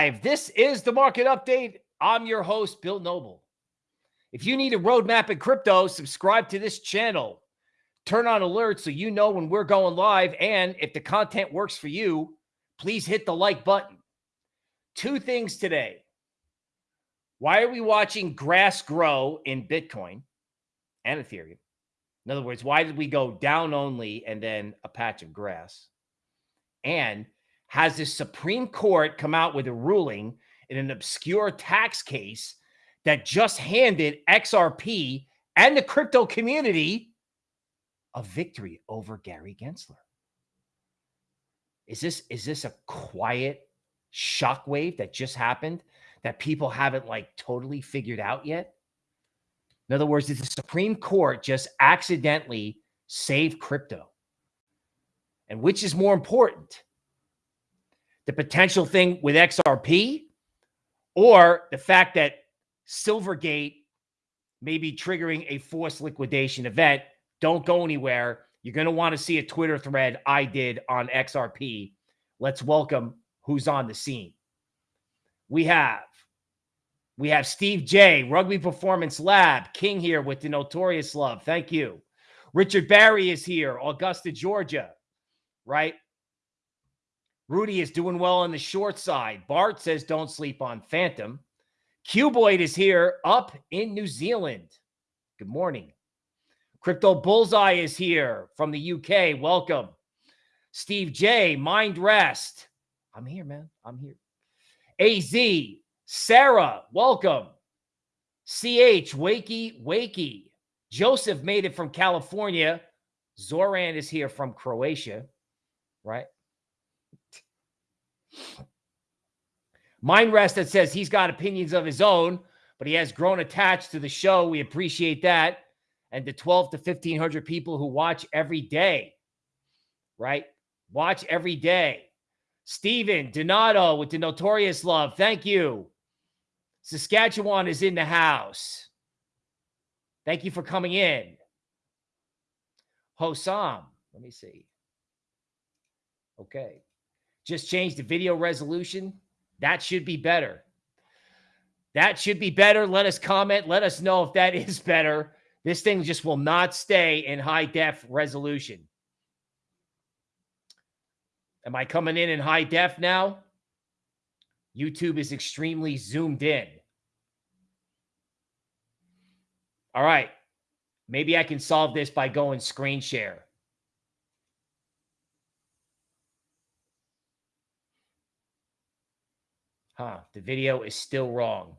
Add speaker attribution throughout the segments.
Speaker 1: Live. This is the market update. I'm your host, Bill Noble. If you need a roadmap in crypto, subscribe to this channel. Turn on alerts so you know when we're going live. And if the content works for you, please hit the like button. Two things today. Why are we watching grass grow in Bitcoin and Ethereum? In other words, why did we go down only and then a patch of grass? And has the Supreme Court come out with a ruling in an obscure tax case that just handed XRP and the crypto community a victory over Gary Gensler. Is this is this a quiet shockwave that just happened that people haven't like totally figured out yet? In other words, did the Supreme Court just accidentally save crypto? And which is more important? The potential thing with XRP or the fact that Silvergate may be triggering a forced liquidation event. Don't go anywhere. You're going to want to see a Twitter thread I did on XRP. Let's welcome who's on the scene. We have we have Steve J, Rugby Performance Lab, King here with the Notorious Love. Thank you. Richard Barry is here, Augusta, Georgia, right? Rudy is doing well on the short side. Bart says don't sleep on Phantom. Cuboid is here up in New Zealand. Good morning. Crypto Bullseye is here from the UK. Welcome. Steve J, Mind Rest. I'm here, man. I'm here. AZ, Sarah, welcome. CH, Wakey, Wakey. Joseph made it from California. Zoran is here from Croatia, right? Mind Rest that says he's got opinions of his own, but he has grown attached to the show. We appreciate that. And the 12 to 1500 people who watch every day, right? Watch every day. Steven Donato with the notorious love. Thank you. Saskatchewan is in the house. Thank you for coming in. Hosam, let me see. Okay. Just change the video resolution. That should be better. That should be better. Let us comment. Let us know if that is better. This thing just will not stay in high def resolution. Am I coming in in high def now? YouTube is extremely zoomed in. All right. Maybe I can solve this by going screen share. Huh, the video is still wrong.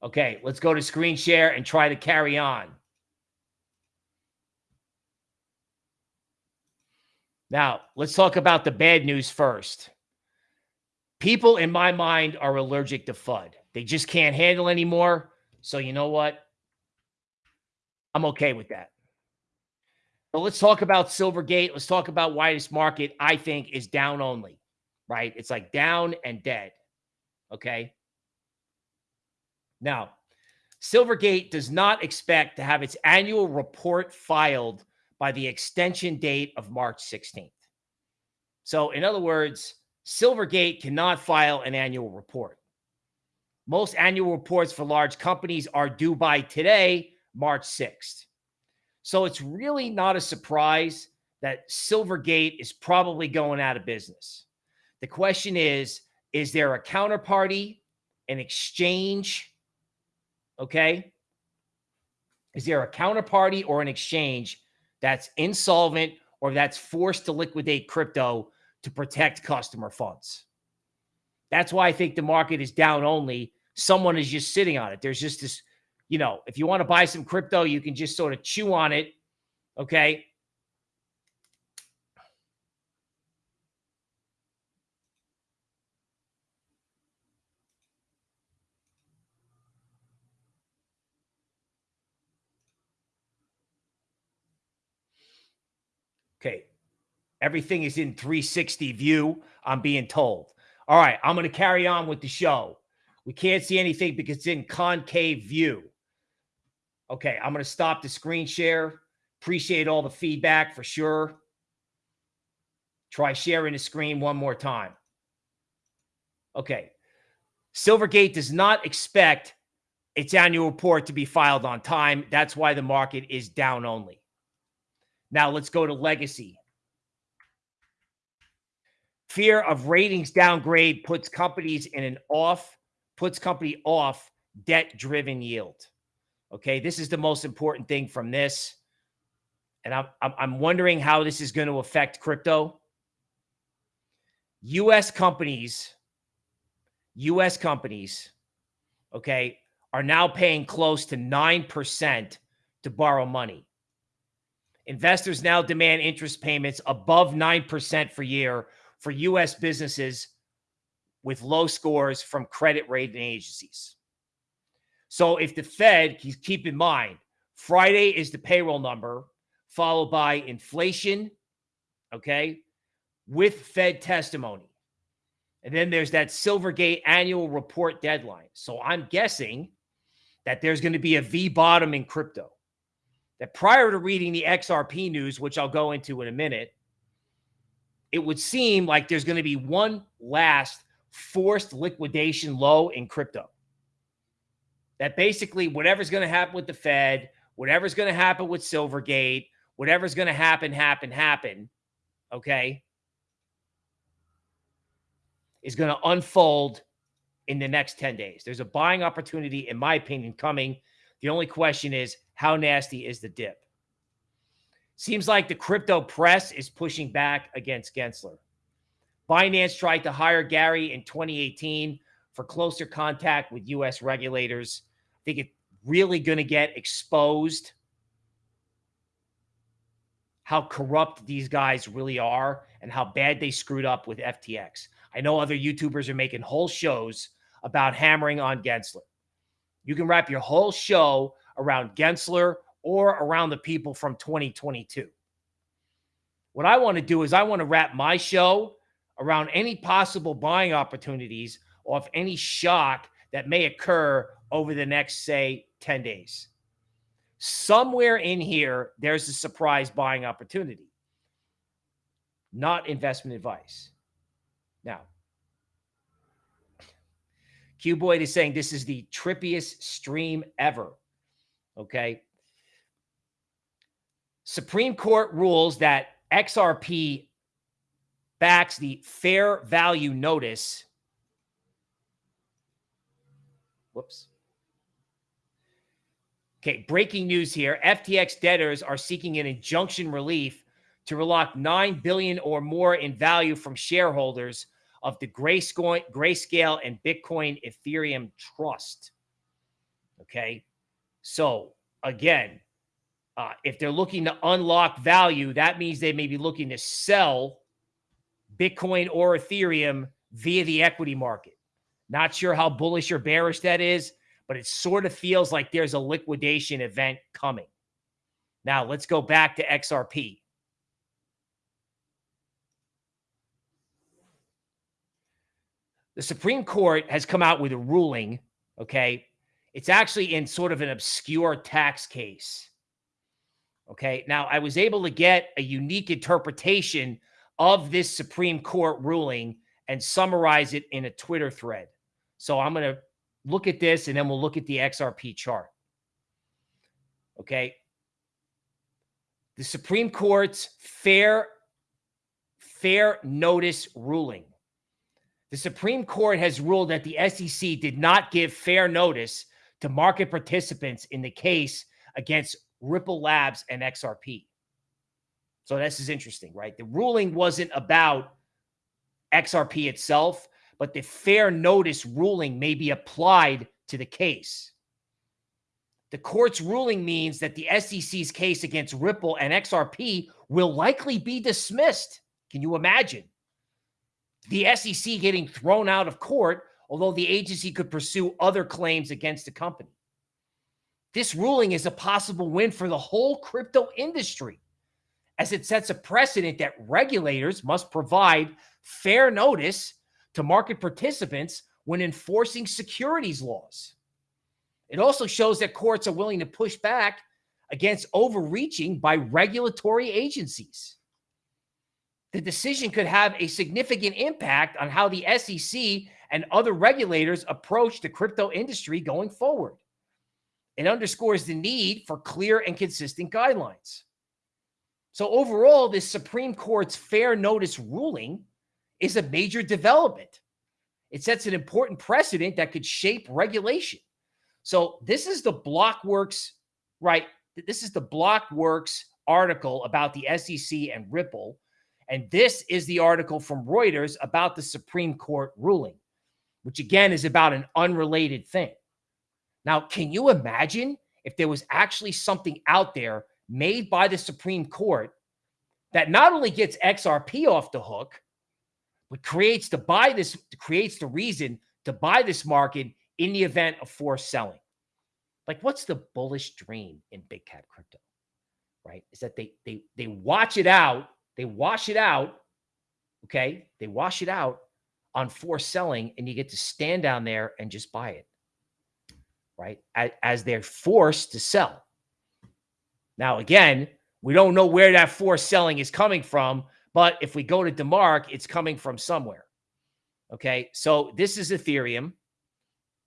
Speaker 1: Okay, let's go to screen share and try to carry on. Now, let's talk about the bad news first. People in my mind are allergic to FUD. They just can't handle anymore. So, you know what? I'm okay with that. So let's talk about Silvergate. Let's talk about why this market, I think, is down only, right? It's like down and dead. Okay. Now, Silvergate does not expect to have its annual report filed by the extension date of March 16th. So, in other words, Silvergate cannot file an annual report. Most annual reports for large companies are due by today, March 6th. So it's really not a surprise that Silvergate is probably going out of business. The question is is there a counterparty, an exchange? Okay. Is there a counterparty or an exchange that's insolvent or that's forced to liquidate crypto to protect customer funds? That's why I think the market is down only. Someone is just sitting on it. There's just this you know, if you want to buy some crypto, you can just sort of chew on it. Okay. Okay. Everything is in 360 view, I'm being told. All right, I'm going to carry on with the show. We can't see anything because it's in concave view. Okay, I'm going to stop the screen share. Appreciate all the feedback for sure. Try sharing the screen one more time. Okay. Silvergate does not expect its annual report to be filed on time. That's why the market is down only. Now let's go to legacy. Fear of ratings downgrade puts companies in an off, puts company off debt driven yield. Okay. This is the most important thing from this. And I'm, I'm wondering how this is going to affect crypto. US companies, US companies, okay, are now paying close to 9% to borrow money. Investors now demand interest payments above 9% per year for U.S. businesses with low scores from credit rating agencies. So if the Fed, keep in mind, Friday is the payroll number, followed by inflation, okay, with Fed testimony. And then there's that Silvergate annual report deadline. So I'm guessing that there's going to be a V bottom in crypto. That prior to reading the XRP news, which I'll go into in a minute, it would seem like there's going to be one last forced liquidation low in crypto. That basically, whatever's going to happen with the Fed, whatever's going to happen with Silvergate, whatever's going to happen, happen, happen, okay, is going to unfold in the next 10 days. There's a buying opportunity, in my opinion, coming. The only question is, how nasty is the dip? Seems like the crypto press is pushing back against Gensler. Binance tried to hire Gary in 2018 for closer contact with U.S. regulators. Think it's really going to get exposed how corrupt these guys really are and how bad they screwed up with FTX. I know other YouTubers are making whole shows about hammering on Gensler. You can wrap your whole show around Gensler or around the people from 2022. What I want to do is I want to wrap my show around any possible buying opportunities off any shock that may occur over the next, say, 10 days. Somewhere in here, there's a surprise buying opportunity, not investment advice. Now, Cuboid is saying this is the trippiest stream ever. Okay. Supreme Court rules that XRP backs the fair value notice. Whoops. Okay, breaking news here. FTX debtors are seeking an injunction relief to relock 9 billion or more in value from shareholders of the Grayscale and Bitcoin Ethereum Trust. Okay. So again, uh, if they're looking to unlock value, that means they may be looking to sell Bitcoin or Ethereum via the equity market. Not sure how bullish or bearish that is, but it sort of feels like there's a liquidation event coming. Now, let's go back to XRP. The Supreme Court has come out with a ruling, okay? It's actually in sort of an obscure tax case. Okay. Now, I was able to get a unique interpretation of this Supreme Court ruling and summarize it in a Twitter thread. So I'm going to look at this and then we'll look at the XRP chart. Okay. The Supreme Court's fair fair notice ruling. The Supreme Court has ruled that the SEC did not give fair notice to market participants in the case against Ripple Labs, and XRP. So this is interesting, right? The ruling wasn't about XRP itself, but the fair notice ruling may be applied to the case. The court's ruling means that the SEC's case against Ripple and XRP will likely be dismissed. Can you imagine? The SEC getting thrown out of court, although the agency could pursue other claims against the company. This ruling is a possible win for the whole crypto industry as it sets a precedent that regulators must provide fair notice to market participants when enforcing securities laws. It also shows that courts are willing to push back against overreaching by regulatory agencies. The decision could have a significant impact on how the SEC and other regulators approach the crypto industry going forward. It underscores the need for clear and consistent guidelines. So, overall, this Supreme Court's fair notice ruling is a major development. It sets an important precedent that could shape regulation. So, this is the Blockworks, right? This is the Blockworks article about the SEC and Ripple. And this is the article from Reuters about the Supreme Court ruling, which again is about an unrelated thing. Now, can you imagine if there was actually something out there made by the Supreme Court that not only gets XRP off the hook, but creates to buy this, creates the reason to buy this market in the event of forced selling. Like, what's the bullish dream in big cap crypto? Right? Is that they they they watch it out, they wash it out, okay? They wash it out on forced selling, and you get to stand down there and just buy it, right? As, as they're forced to sell. Now, again, we don't know where that forced selling is coming from, but if we go to DeMark, it's coming from somewhere. Okay, so this is Ethereum.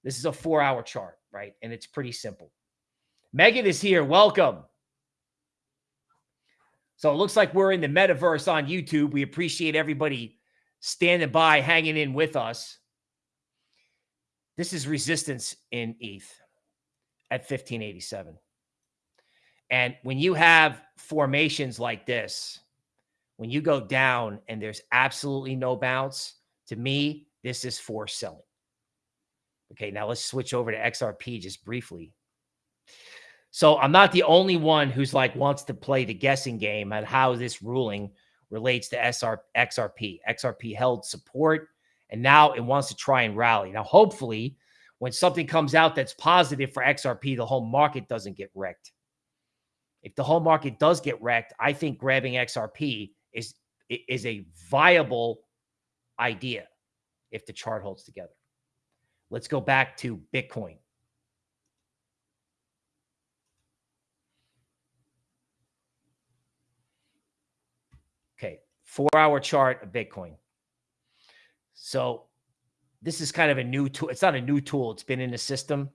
Speaker 1: This is a four hour chart, right? And it's pretty simple. Megan is here. Welcome. So it looks like we're in the metaverse on YouTube. We appreciate everybody standing by, hanging in with us. This is resistance in ETH at 1587. And when you have formations like this, when you go down and there's absolutely no bounce, to me, this is for selling. Okay, now let's switch over to XRP just briefly. So I'm not the only one who's like wants to play the guessing game at how this ruling relates to SR, XRP. XRP held support and now it wants to try and rally. Now, hopefully, when something comes out that's positive for XRP, the whole market doesn't get wrecked. If the whole market does get wrecked, I think grabbing XRP is is a viable idea if the chart holds together. Let's go back to Bitcoin. Okay, four hour chart of Bitcoin. So this is kind of a new tool. It's not a new tool. It's been in the system,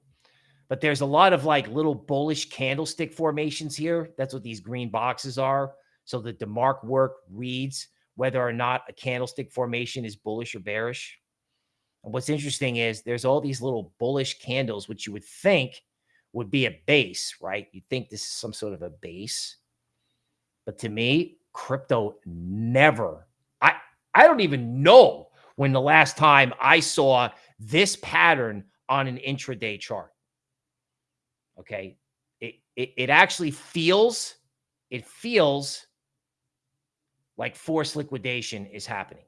Speaker 1: but there's a lot of like little bullish candlestick formations here. That's what these green boxes are. So the DeMark work reads whether or not a candlestick formation is bullish or bearish. And what's interesting is there's all these little bullish candles, which you would think would be a base, right? You think this is some sort of a base. But to me, crypto never, I, I don't even know when the last time I saw this pattern on an intraday chart. Okay. It, it, it actually feels, it feels like forced liquidation is happening.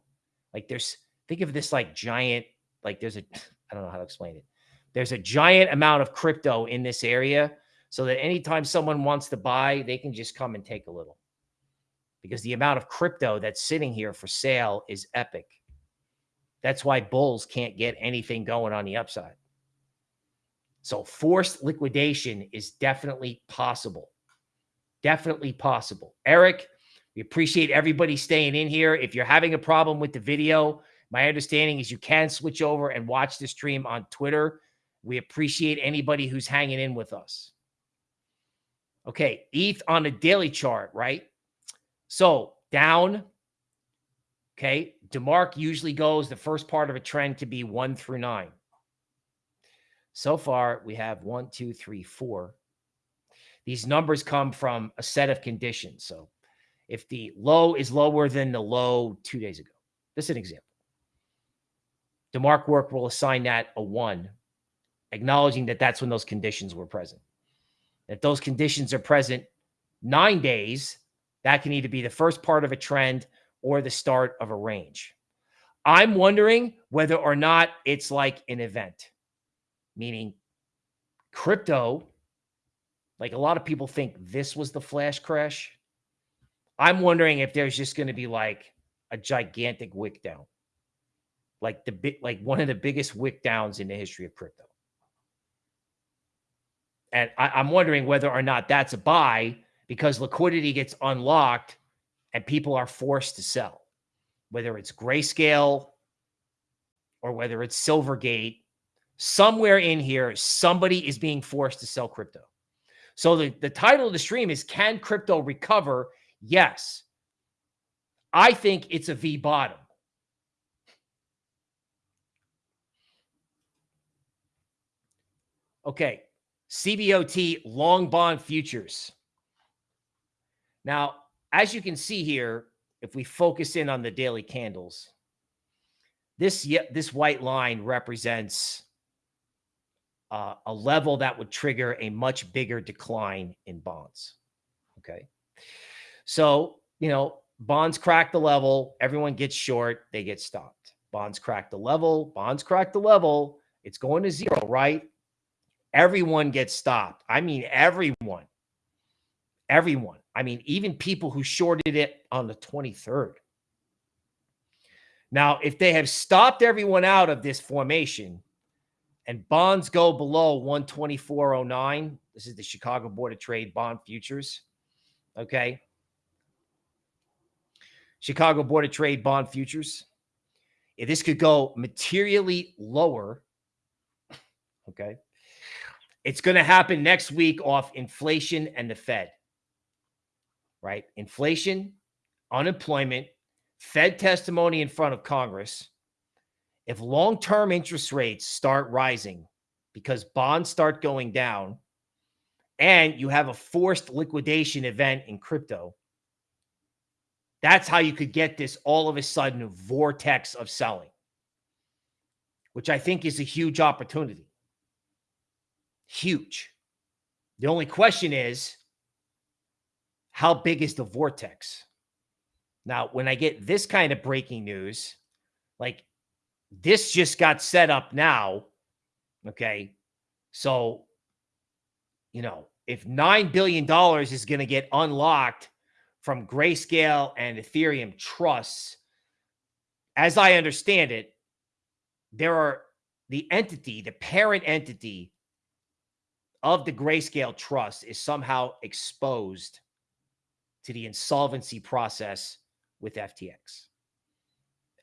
Speaker 1: Like there's think of this like giant, like there's a I don't know how to explain it. There's a giant amount of crypto in this area so that anytime someone wants to buy, they can just come and take a little. Because the amount of crypto that's sitting here for sale is epic. That's why bulls can't get anything going on the upside. So forced liquidation is definitely possible. Definitely possible. Eric, we appreciate everybody staying in here. If you're having a problem with the video, my understanding is you can switch over and watch the stream on Twitter. We appreciate anybody who's hanging in with us. Okay, ETH on the daily chart, right? So down. Okay, DeMark usually goes the first part of a trend to be one through nine. So far, we have one, two, three, four. These numbers come from a set of conditions. So if the low is lower than the low two days ago. This is an example. DeMark work will assign that a one, acknowledging that that's when those conditions were present. If those conditions are present nine days, that can either be the first part of a trend or the start of a range. I'm wondering whether or not it's like an event, meaning crypto, like a lot of people think this was the flash crash. I'm wondering if there's just going to be like a gigantic wick down, like the bit, like one of the biggest wick downs in the history of crypto. And I, I'm wondering whether or not that's a buy because liquidity gets unlocked and people are forced to sell, whether it's grayscale or whether it's Silvergate. Somewhere in here, somebody is being forced to sell crypto. So the, the title of the stream is Can Crypto Recover? Yes. I think it's a V bottom. Okay. CBOT long bond futures. Now, as you can see here, if we focus in on the daily candles, this this white line represents uh, a level that would trigger a much bigger decline in bonds. Okay. So, you know, bonds crack the level, everyone gets short, they get stopped. Bonds crack the level, bonds crack the level, it's going to zero, right? Everyone gets stopped. I mean, everyone. Everyone. I mean, even people who shorted it on the 23rd. Now, if they have stopped everyone out of this formation and bonds go below 124.09, this is the Chicago Board of Trade bond futures. Okay. Chicago Board of Trade bond futures. If this could go materially lower, okay, it's going to happen next week off inflation and the Fed right? Inflation, unemployment, Fed testimony in front of Congress. If long term interest rates start rising because bonds start going down and you have a forced liquidation event in crypto, that's how you could get this all of a sudden vortex of selling, which I think is a huge opportunity. Huge. The only question is how big is the vortex? Now, when I get this kind of breaking news, like this just got set up now. Okay. So, you know, if $9 billion is going to get unlocked from Grayscale and Ethereum trusts, as I understand it, there are the entity, the parent entity of the Grayscale trust is somehow exposed to the insolvency process with FTX.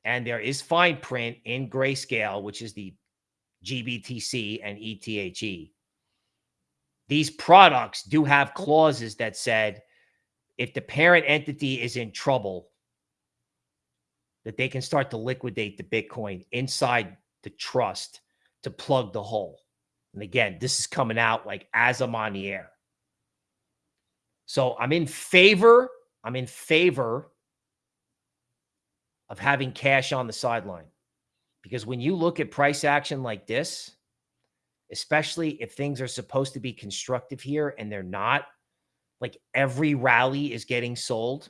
Speaker 1: And there is fine print in grayscale, which is the GBTC and ETHE. These products do have clauses that said if the parent entity is in trouble, that they can start to liquidate the Bitcoin inside the trust to plug the hole. And again, this is coming out like as I'm on the air. So I'm in favor. I'm in favor of having cash on the sideline because when you look at price action like this, especially if things are supposed to be constructive here and they're not, like every rally is getting sold,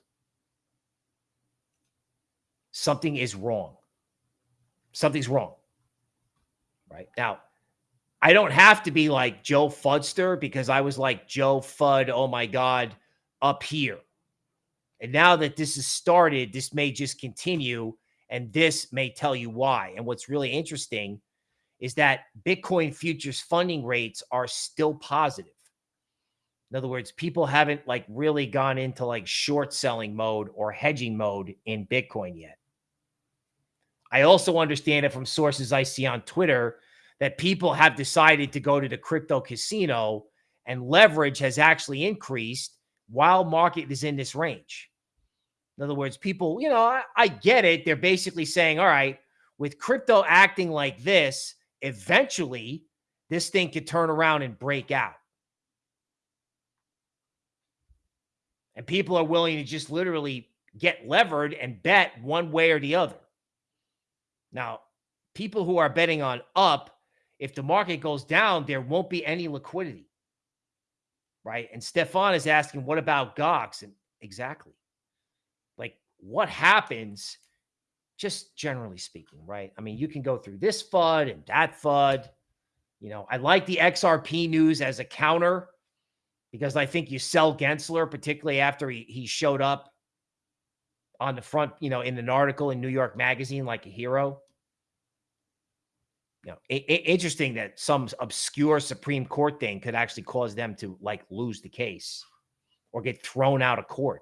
Speaker 1: something is wrong. Something's wrong. Right now, I don't have to be like Joe Fudster because I was like Joe Fud, oh my God, up here. And now that this has started, this may just continue and this may tell you why. And what's really interesting is that Bitcoin futures funding rates are still positive. In other words, people haven't like really gone into like short selling mode or hedging mode in Bitcoin yet. I also understand it from sources I see on Twitter that people have decided to go to the crypto casino and leverage has actually increased while market is in this range. In other words, people, you know, I, I get it. They're basically saying, all right, with crypto acting like this, eventually this thing could turn around and break out. And people are willing to just literally get levered and bet one way or the other. Now, people who are betting on up if the market goes down, there won't be any liquidity. Right. And Stefan is asking, what about Gox? And exactly. Like, what happens, just generally speaking, right? I mean, you can go through this FUD and that FUD. You know, I like the XRP news as a counter because I think you sell Gensler, particularly after he, he showed up on the front, you know, in an article in New York Magazine like a hero you know, it, it, interesting that some obscure Supreme Court thing could actually cause them to like lose the case or get thrown out of court.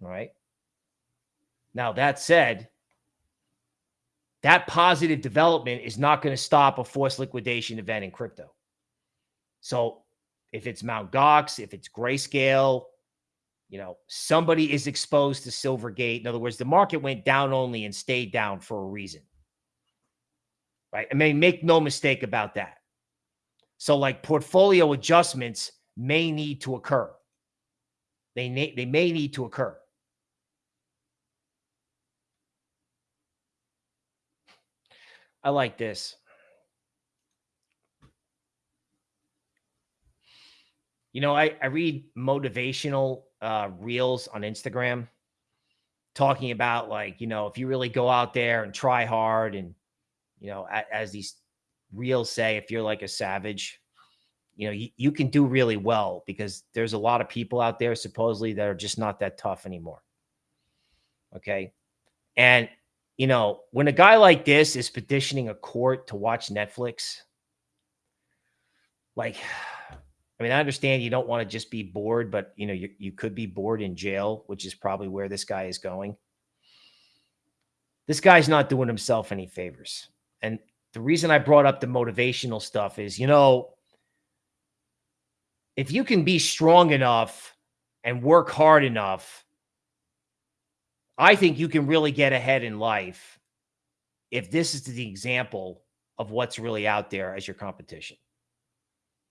Speaker 1: All right. Now, that said, that positive development is not going to stop a forced liquidation event in crypto. So if it's Mount Gox, if it's Grayscale, you know, somebody is exposed to Silvergate. In other words, the market went down only and stayed down for a reason. Right. I mean, make no mistake about that. So, like portfolio adjustments may need to occur. They, may, they may need to occur. I like this. You know, I, I read motivational uh, reels on Instagram talking about like, you know, if you really go out there and try hard and, you know, a, as these reels say, if you're like a savage, you know, you, you can do really well because there's a lot of people out there supposedly that are just not that tough anymore. Okay. And you know, when a guy like this is petitioning a court to watch Netflix, like, I mean, I understand you don't want to just be bored, but you know, you, you could be bored in jail, which is probably where this guy is going. This guy's not doing himself any favors. And the reason I brought up the motivational stuff is, you know, if you can be strong enough and work hard enough I think you can really get ahead in life if this is the example of what's really out there as your competition.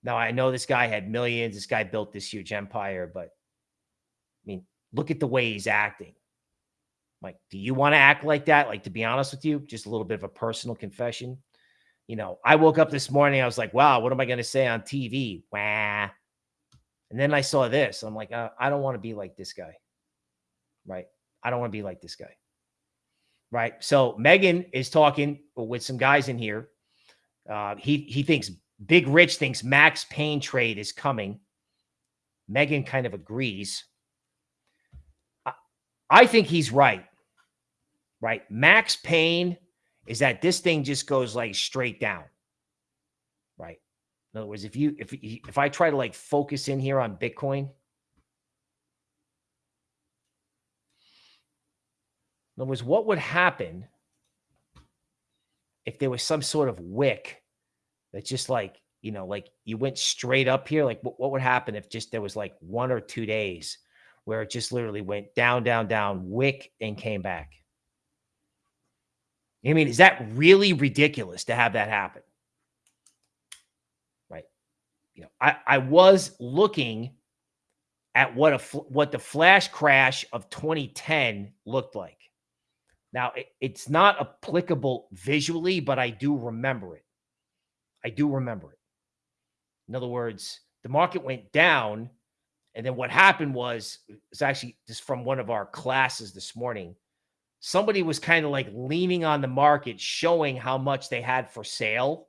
Speaker 1: Now, I know this guy had millions. This guy built this huge empire, but I mean, look at the way he's acting. Like, do you want to act like that? Like, to be honest with you, just a little bit of a personal confession. You know, I woke up this morning. I was like, wow, what am I going to say on TV? Wah. And then I saw this. I'm like, uh, I don't want to be like this guy. Right. I don't want to be like this guy. Right. So Megan is talking with some guys in here. Uh, he he thinks Big Rich thinks Max Pain trade is coming. Megan kind of agrees. I, think he's right. Right. Max Pain is that this thing just goes like straight down. Right. In other words, if you if if I try to like focus in here on Bitcoin, In other words, what would happen if there was some sort of wick that just like, you know, like you went straight up here? Like what, what would happen if just there was like one or two days where it just literally went down, down, down, wick and came back? I mean, is that really ridiculous to have that happen? Right. You know, I, I was looking at what a what the flash crash of 2010 looked like. Now, it, it's not applicable visually, but I do remember it. I do remember it. In other words, the market went down. And then what happened was, it's actually just from one of our classes this morning. Somebody was kind of like leaning on the market, showing how much they had for sale.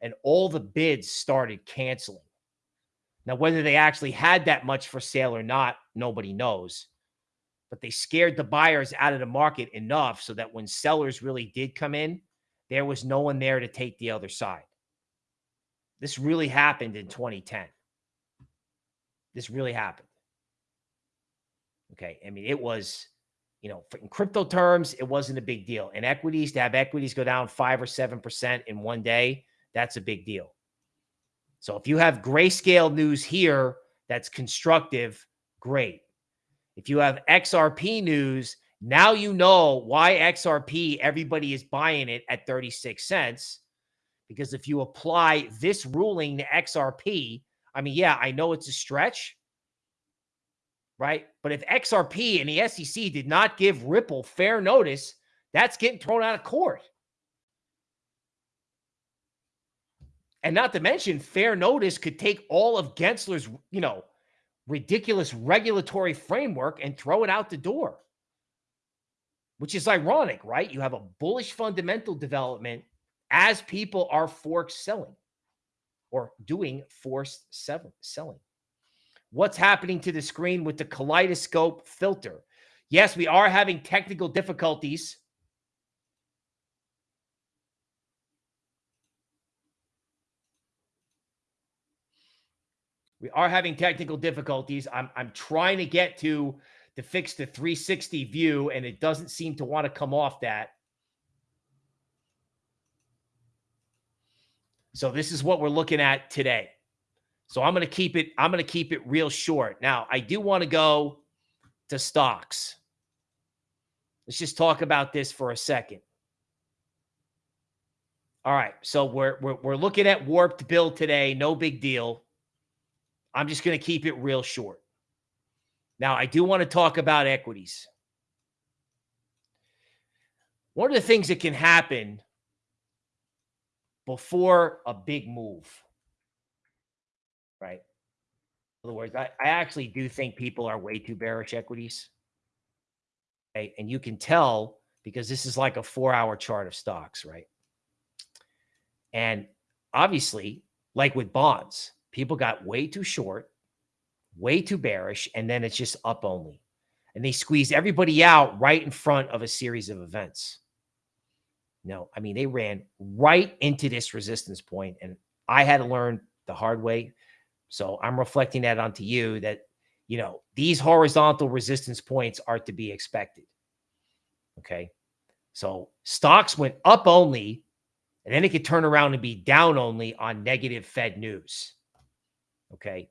Speaker 1: And all the bids started canceling. Now, whether they actually had that much for sale or not, nobody knows but they scared the buyers out of the market enough so that when sellers really did come in, there was no one there to take the other side. This really happened in 2010. This really happened. Okay. I mean, it was, you know, in crypto terms, it wasn't a big deal. In equities, to have equities go down five or 7% in one day, that's a big deal. So if you have grayscale news here that's constructive, great. If you have XRP news, now you know why XRP, everybody is buying it at 36 cents. Because if you apply this ruling to XRP, I mean, yeah, I know it's a stretch, right? But if XRP and the SEC did not give Ripple fair notice, that's getting thrown out of court. And not to mention, fair notice could take all of Gensler's, you know, ridiculous regulatory framework and throw it out the door. Which is ironic, right? You have a bullish fundamental development as people are forced selling or doing forced selling. What's happening to the screen with the kaleidoscope filter? Yes, we are having technical difficulties. We are having technical difficulties. I'm, I'm trying to get to to fix the 360 view and it doesn't seem to want to come off that. So this is what we're looking at today. So I'm going to keep it I'm going to keep it real short. Now, I do want to go to stocks. Let's just talk about this for a second. All right, so we're we're, we're looking at warped bill today, no big deal. I'm just going to keep it real short. Now, I do want to talk about equities. One of the things that can happen before a big move, right? In other words, I, I actually do think people are way too bearish equities. Okay? And you can tell because this is like a four hour chart of stocks, right? And obviously, like with bonds, people got way too short, way too bearish, and then it's just up only. And they squeeze everybody out right in front of a series of events. No, I mean, they ran right into this resistance point, and I had to learn the hard way. So I'm reflecting that onto you that, you know, these horizontal resistance points are to be expected. Okay. So stocks went up only, and then it could turn around and be down only on negative Fed news. Okay.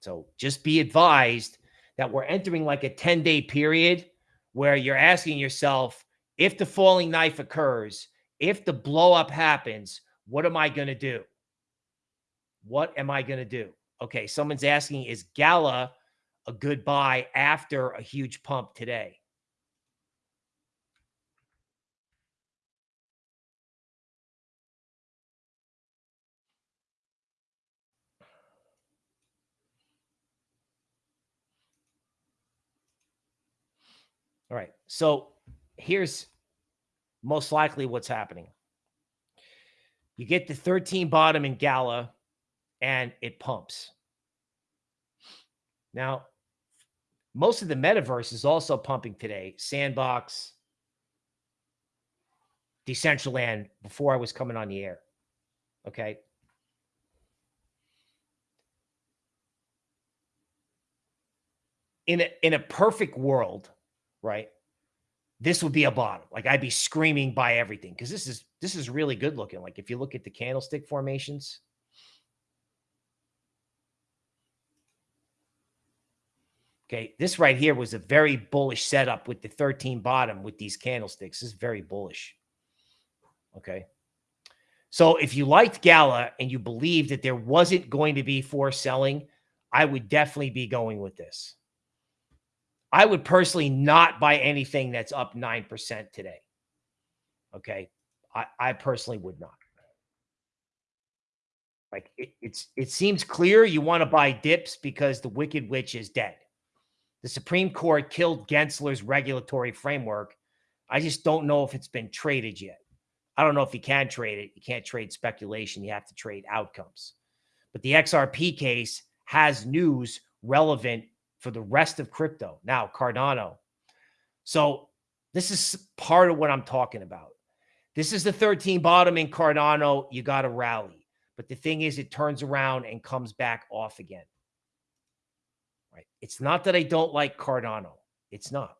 Speaker 1: So just be advised that we're entering like a 10 day period where you're asking yourself, if the falling knife occurs, if the blow up happens, what am I going to do? What am I going to do? Okay, someone's asking, is Gala a good buy after a huge pump today? All right. So here's most likely what's happening. You get the 13 bottom in Gala and it pumps. Now, most of the metaverse is also pumping today. Sandbox, Decentraland before I was coming on the air. Okay. In a, in a perfect world, right? This would be a bottom. Like I'd be screaming buy everything because this is this is really good looking. Like if you look at the candlestick formations. Okay, this right here was a very bullish setup with the 13 bottom with these candlesticks. This is very bullish. Okay. So if you liked Gala and you believed that there wasn't going to be forced selling, I would definitely be going with this. I would personally not buy anything that's up 9% today. Okay. I, I personally would not. Like it, it's it seems clear you want to buy dips because the wicked witch is dead. The Supreme Court killed Gensler's regulatory framework. I just don't know if it's been traded yet. I don't know if you can trade it. You can't trade speculation. You have to trade outcomes. But the XRP case has news relevant for the rest of crypto. Now, Cardano. So this is part of what I'm talking about. This is the 13 bottom in Cardano. You got to rally. But the thing is, it turns around and comes back off again. Right. It's not that I don't like Cardano. It's not.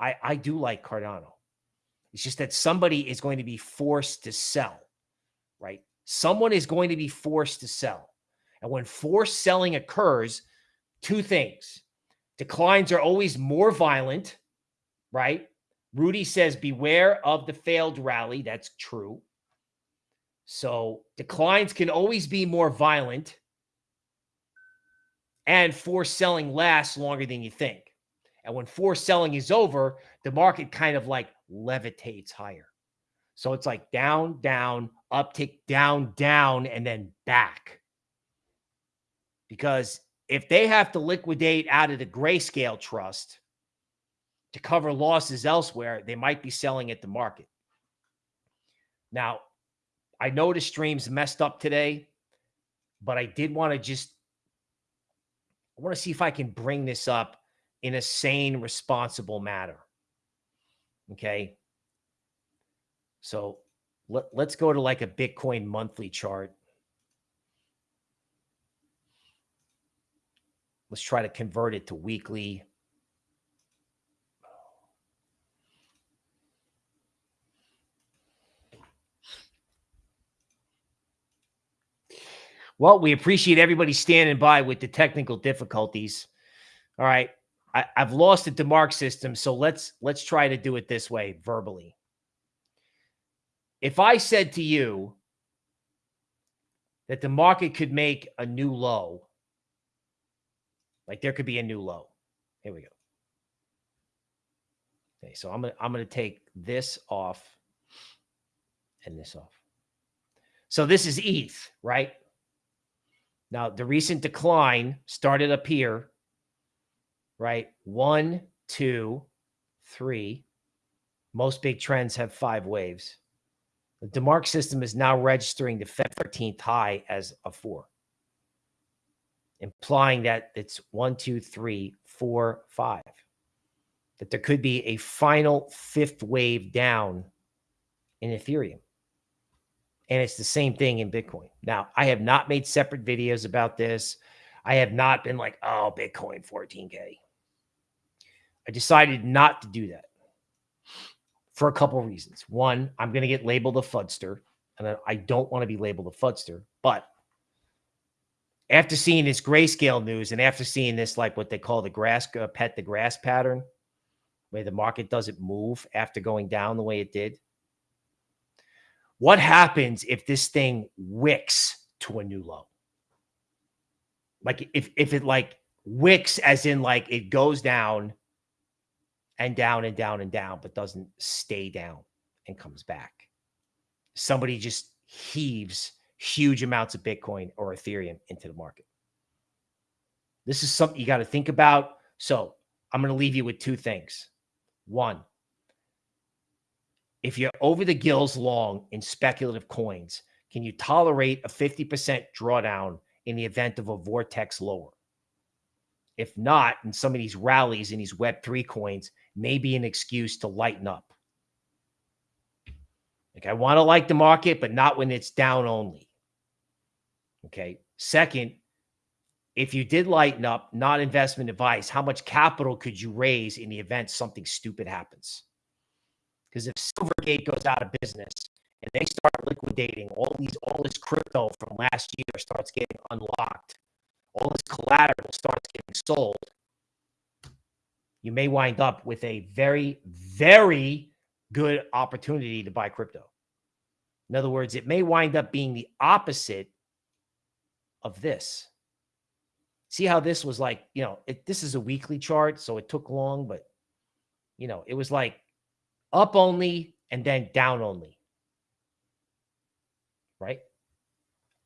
Speaker 1: I, I do like Cardano. It's just that somebody is going to be forced to sell, right? Someone is going to be forced to sell. And when forced selling occurs, two things. Declines are always more violent, right? Rudy says, beware of the failed rally. That's true. So declines can always be more violent and forced selling lasts longer than you think. And when forced selling is over, the market kind of like levitates higher. So it's like down, down, uptick, down, down, and then back. Because if they have to liquidate out of the grayscale trust to cover losses elsewhere, they might be selling at the market. Now, I know the stream's messed up today, but I did want to just I want to see if I can bring this up in a sane, responsible manner. Okay. So let, let's go to like a Bitcoin monthly chart. Let's try to convert it to weekly. Well, we appreciate everybody standing by with the technical difficulties. All right. I, have lost the DeMark system, so let's let's try to do it this way verbally. If I said to you that the market could make a new low, like there could be a new low. Here we go. Okay, so I'm gonna I'm gonna take this off and this off. So this is ETH, right? Now, the recent decline started up here, right? One, two, three. Most big trends have five waves. The DeMark system is now registering the Feb 13th high as a four, implying that it's one, two, three, four, five. That there could be a final fifth wave down in Ethereum. And it's the same thing in Bitcoin. Now, I have not made separate videos about this. I have not been like, oh, Bitcoin 14K. I decided not to do that for a couple of reasons. One, I'm going to get labeled a fudster, and I don't want to be labeled a fudster. But after seeing this grayscale news and after seeing this, like what they call the grass uh, pet the grass pattern, where the market doesn't move after going down the way it did, what happens if this thing wicks to a new low? Like if if it like wicks as in like it goes down and down and down and down, but doesn't stay down and comes back. Somebody just heaves huge amounts of Bitcoin or Ethereum into the market. This is something you got to think about. So I'm going to leave you with two things. One, if you're over the gills long in speculative coins, can you tolerate a 50% drawdown in the event of a vortex lower? If not, in some of these rallies in these Web3 coins, may be an excuse to lighten up. Like I want to like the market, but not when it's down only. Okay. Second, if you did lighten up, not investment advice, how much capital could you raise in the event something stupid happens? Because if Silvergate goes out of business and they start liquidating all these all this crypto from last year starts getting unlocked, all this collateral starts getting sold, you may wind up with a very, very good opportunity to buy crypto. In other words, it may wind up being the opposite of this. See how this was like, you know, it, this is a weekly chart, so it took long, but, you know, it was like up only and then down only. Right?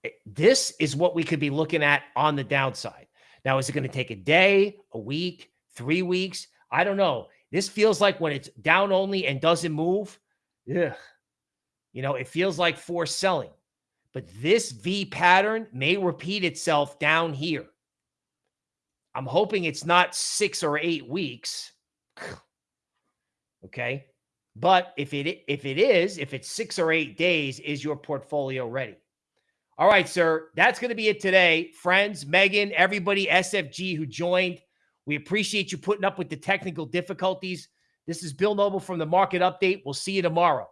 Speaker 1: It, this is what we could be looking at on the downside. Now, is it going to take a day, a week, three weeks? I don't know. This feels like when it's down only and doesn't move, ugh, you know, it feels like forced selling. But this V pattern may repeat itself down here. I'm hoping it's not six or eight weeks. okay. But if it if it is, if it's six or eight days, is your portfolio ready? All right, sir. That's going to be it today. Friends, Megan, everybody, SFG who joined. We appreciate you putting up with the technical difficulties. This is Bill Noble from the Market Update. We'll see you tomorrow.